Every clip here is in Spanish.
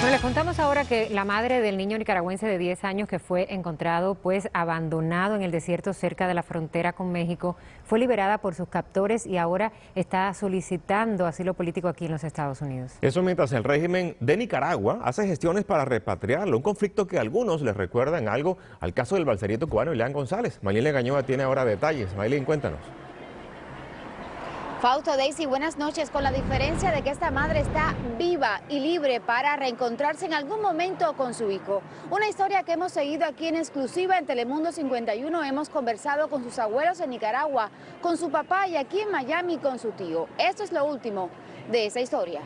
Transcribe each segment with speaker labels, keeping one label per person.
Speaker 1: Bueno, les contamos ahora que la madre del niño nicaragüense de 10 años que fue encontrado pues abandonado en el desierto cerca de la frontera con México fue liberada por sus captores y ahora está solicitando asilo político aquí en los Estados Unidos.
Speaker 2: Eso mientras el régimen de Nicaragua hace gestiones para repatriarlo, un conflicto que a algunos les recuerdan algo al caso del balserieto cubano Ileán González. Maylene Gañoa tiene ahora detalles. Maylene, cuéntanos.
Speaker 3: Fausto Daisy, buenas noches. Con la diferencia de que esta madre está viva y libre para reencontrarse en algún momento con su hijo. Una historia que hemos seguido aquí en exclusiva en Telemundo 51. Hemos conversado con sus abuelos en Nicaragua, con su papá y aquí en Miami con su tío. Esto es lo último de esa historia.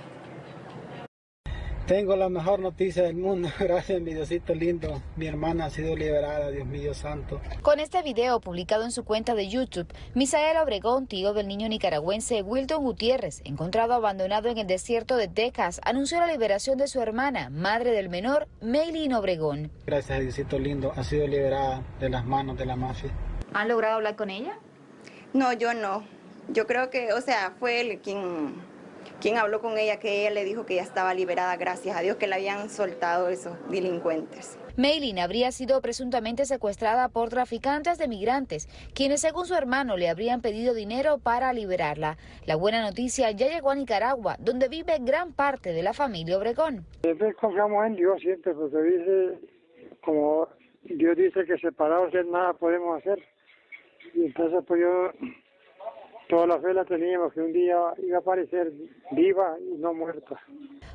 Speaker 4: Tengo la mejor noticia del mundo, gracias mi Diosito lindo. Mi hermana ha sido liberada, Dios mío santo.
Speaker 3: Con este video publicado en su cuenta de YouTube, Misael Obregón, tío del niño nicaragüense Wilton Gutiérrez, encontrado abandonado en el desierto de Texas, anunció la liberación de su hermana, madre del menor, Maylin Obregón.
Speaker 4: Gracias Diosito lindo, ha sido liberada de las manos de la mafia.
Speaker 3: ¿Han logrado hablar con ella?
Speaker 5: No, yo no. Yo creo que, o sea, fue él quien quien habló con ella, que ella le dijo que ya estaba liberada, gracias a Dios que la habían soltado esos delincuentes.
Speaker 3: Maylin habría sido presuntamente secuestrada por traficantes de migrantes, quienes según su hermano le habrían pedido dinero para liberarla. La buena noticia ya llegó a Nicaragua, donde vive gran parte de la familia Obregón.
Speaker 6: Siempre confiamos en Dios, siempre, porque dice, como Dios dice que separados de nada podemos hacer. Y entonces pues yo toda la fe la teníamos que un día iba a aparecer viva y no muerta.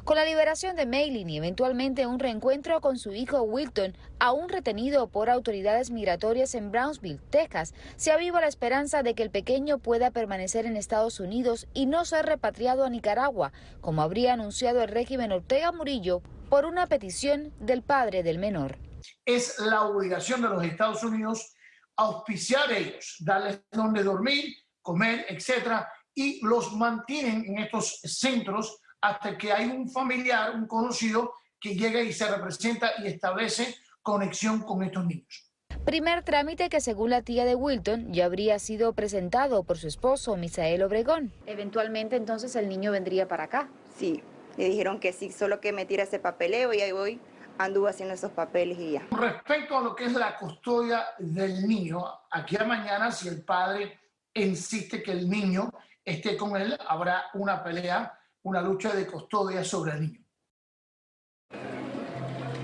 Speaker 3: Con la liberación de Maylin y eventualmente un reencuentro con su hijo Wilton, aún retenido por autoridades migratorias en Brownsville, Texas, se aviva la esperanza de que el pequeño pueda permanecer en Estados Unidos y no ser repatriado a Nicaragua, como habría anunciado el régimen Ortega Murillo por una petición del padre del menor.
Speaker 7: Es la obligación de los Estados Unidos auspiciar ellos, darles donde dormir, comer, etcétera, y los mantienen en estos centros hasta que hay un familiar, un conocido, que llega y se representa y establece conexión con estos niños.
Speaker 3: Primer trámite que según la tía de Wilton ya habría sido presentado por su esposo, Misael Obregón. Eventualmente entonces el niño vendría para acá.
Speaker 5: Sí, le dijeron que sí, solo que me tira ese papeleo y ahí voy, anduvo haciendo esos papeles y ya.
Speaker 7: Respecto a lo que es la custodia del niño, aquí a mañana si el padre insiste que el niño esté con él, habrá una pelea, una lucha de custodia sobre el niño.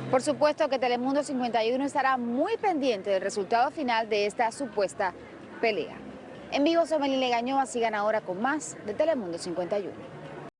Speaker 3: Por supuesto que Telemundo 51 estará muy pendiente del resultado final de esta supuesta pelea. En vivo, soy Melile Gañoa, sigan ahora con más de Telemundo 51.